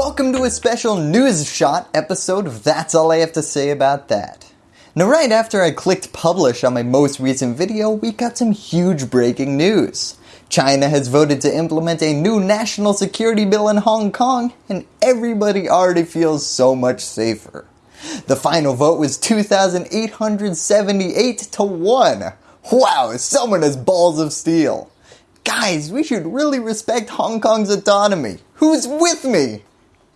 Welcome to a special news shot episode of That's All I Have to Say About That. Now right after I clicked publish on my most recent video, we got some huge breaking news. China has voted to implement a new national security bill in Hong Kong and everybody already feels so much safer. The final vote was 2,878 to 1. Wow, someone has balls of steel. Guys, we should really respect Hong Kong's autonomy. Who's with me?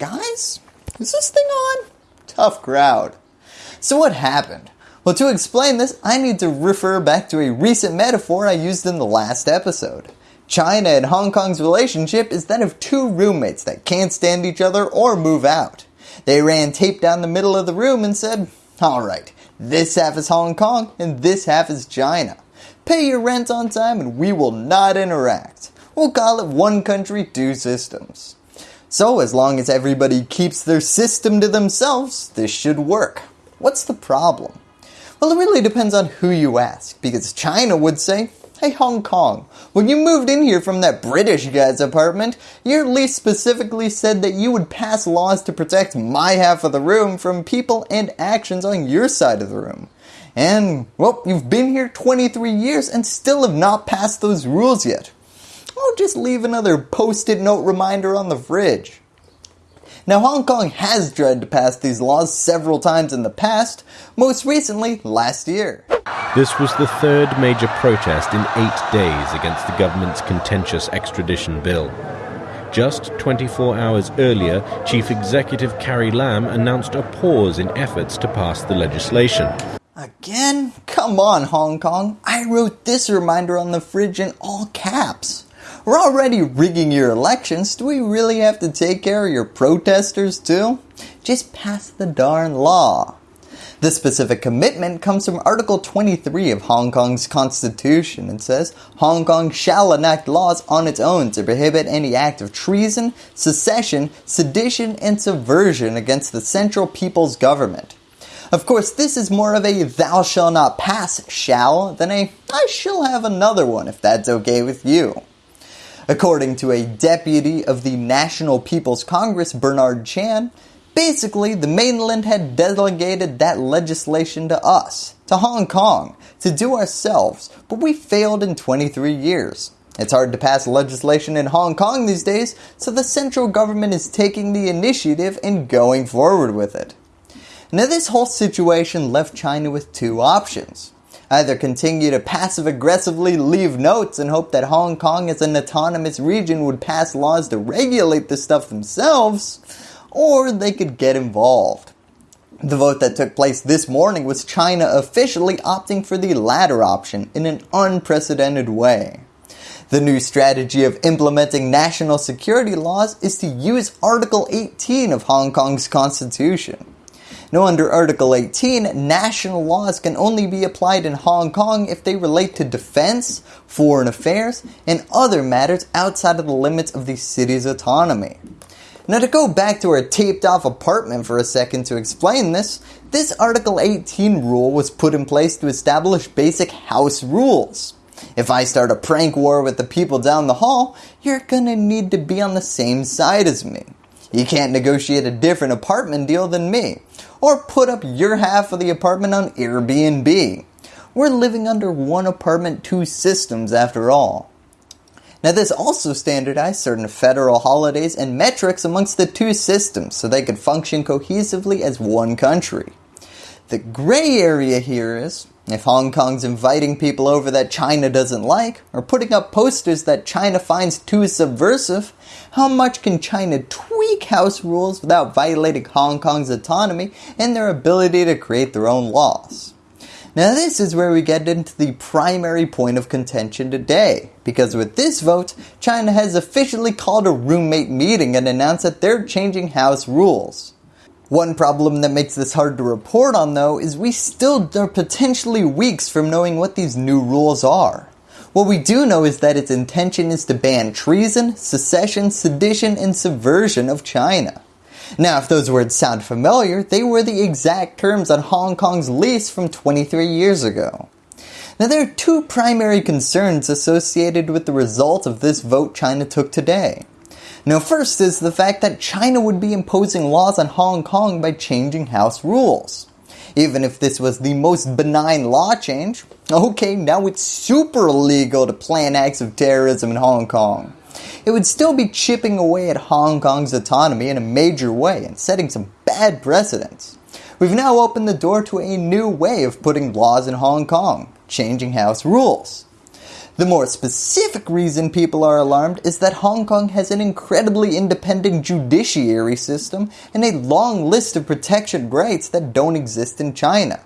Guys, is this thing on? Tough crowd. So what happened? Well to explain this I need to refer back to a recent metaphor I used in the last episode. China and Hong Kong's relationship is that of two roommates that can't stand each other or move out. They ran tape down the middle of the room and said, alright, this half is Hong Kong and this half is China. Pay your rent on time and we will not interact. We'll call it one country, two systems. So as long as everybody keeps their system to themselves, this should work. What's the problem? Well, it really depends on who you ask, because China would say, Hey Hong Kong, when you moved in here from that British guy's apartment, your lease specifically said that you would pass laws to protect my half of the room from people and actions on your side of the room. And, well, you've been here 23 years and still have not passed those rules yet. I'll just leave another post-it note reminder on the fridge. Now Hong Kong has tried to pass these laws several times in the past, most recently last year. This was the third major protest in eight days against the government's contentious extradition bill. Just 24 hours earlier, Chief Executive Carrie Lam announced a pause in efforts to pass the legislation. Again? Come on Hong Kong, I wrote this reminder on the fridge in all caps. We're already rigging your elections, do we really have to take care of your protesters too? Just pass the darn law. This specific commitment comes from Article 23 of Hong Kong's constitution and says Hong Kong shall enact laws on its own to prohibit any act of treason, secession, sedition, and subversion against the central people's government. Of course, this is more of a thou shall not pass shall than a I shall have another one if that's okay with you. According to a deputy of the National People's Congress, Bernard Chan, basically the mainland had delegated that legislation to us, to Hong Kong, to do ourselves, but we failed in 23 years. It's hard to pass legislation in Hong Kong these days, so the central government is taking the initiative and going forward with it. Now this whole situation left China with two options either continue to passive aggressively leave notes and hope that Hong Kong as an autonomous region would pass laws to regulate this stuff themselves, or they could get involved. The vote that took place this morning was China officially opting for the latter option in an unprecedented way. The new strategy of implementing national security laws is to use Article 18 of Hong Kong's constitution. Now under Article 18, national laws can only be applied in Hong Kong if they relate to defense, foreign affairs, and other matters outside of the limits of the city's autonomy. Now to go back to our taped off apartment for a second to explain this, this Article 18 rule was put in place to establish basic house rules. If I start a prank war with the people down the hall, you're gonna need to be on the same side as me. You can't negotiate a different apartment deal than me or put up your half of the apartment on Airbnb. We're living under one apartment two systems after all. Now this also standardized certain federal holidays and metrics amongst the two systems so they could function cohesively as one country. The gray area here is, if Hong Kong's inviting people over that China doesn't like, or putting up posters that China finds too subversive, how much can China tweak house rules without violating Hong Kong's autonomy and their ability to create their own laws? Now this is where we get into the primary point of contention today, because with this vote, China has officially called a roommate meeting and announced that they're changing house rules. One problem that makes this hard to report on though is we still are potentially weeks from knowing what these new rules are. What we do know is that its intention is to ban treason, secession, sedition, and subversion of China. Now if those words sound familiar, they were the exact terms on Hong Kong's lease from 23 years ago. Now there are two primary concerns associated with the result of this vote China took today. Now first is the fact that China would be imposing laws on Hong Kong by changing house rules. Even if this was the most benign law change, okay now it's super illegal to plan acts of terrorism in Hong Kong. It would still be chipping away at Hong Kong's autonomy in a major way and setting some bad precedents. We've now opened the door to a new way of putting laws in Hong Kong, changing house rules. The more specific reason people are alarmed is that Hong Kong has an incredibly independent judiciary system and a long list of protection rights that don't exist in China.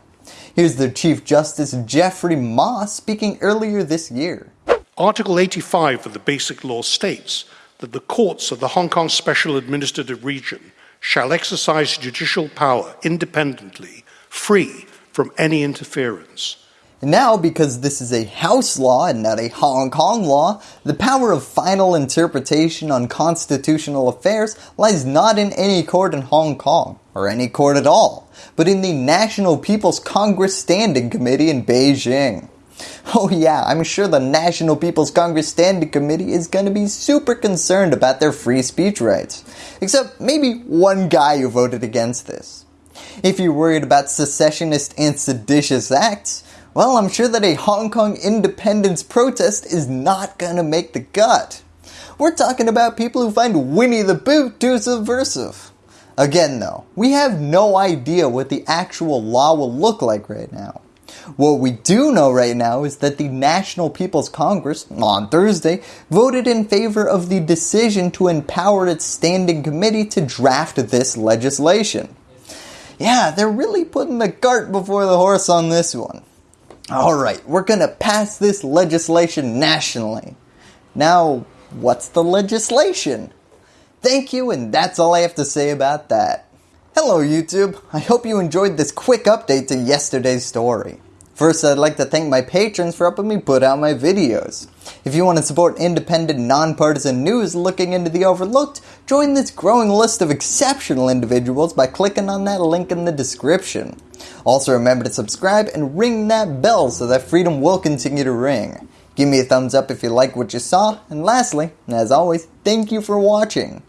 Here's the Chief Justice Geoffrey Ma speaking earlier this year. Article 85 of the Basic Law states that the courts of the Hong Kong Special Administrative Region shall exercise judicial power independently, free from any interference. Now, because this is a house law and not a Hong Kong law, the power of final interpretation on constitutional affairs lies not in any court in Hong Kong, or any court at all, but in the National People's Congress Standing Committee in Beijing. Oh yeah, I'm sure the National People's Congress Standing Committee is going to be super concerned about their free speech rights. Except maybe one guy who voted against this. If you're worried about secessionist and seditious acts, well I'm sure that a Hong Kong independence protest is not going to make the cut. We're talking about people who find Winnie the Pooh too subversive. Again though, we have no idea what the actual law will look like right now. What we do know right now is that the National People's Congress, on Thursday, voted in favor of the decision to empower its standing committee to draft this legislation. Yeah, they're really putting the cart before the horse on this one. Alright, we're going to pass this legislation nationally. Now, what's the legislation? Thank you and that's all I have to say about that. Hello YouTube, I hope you enjoyed this quick update to yesterday's story. First, I'd like to thank my patrons for helping me put out my videos. If you want to support independent, nonpartisan news looking into the overlooked, join this growing list of exceptional individuals by clicking on that link in the description. Also remember to subscribe and ring that bell so that freedom will continue to ring. Give me a thumbs up if you like what you saw, and lastly, as always, thank you for watching.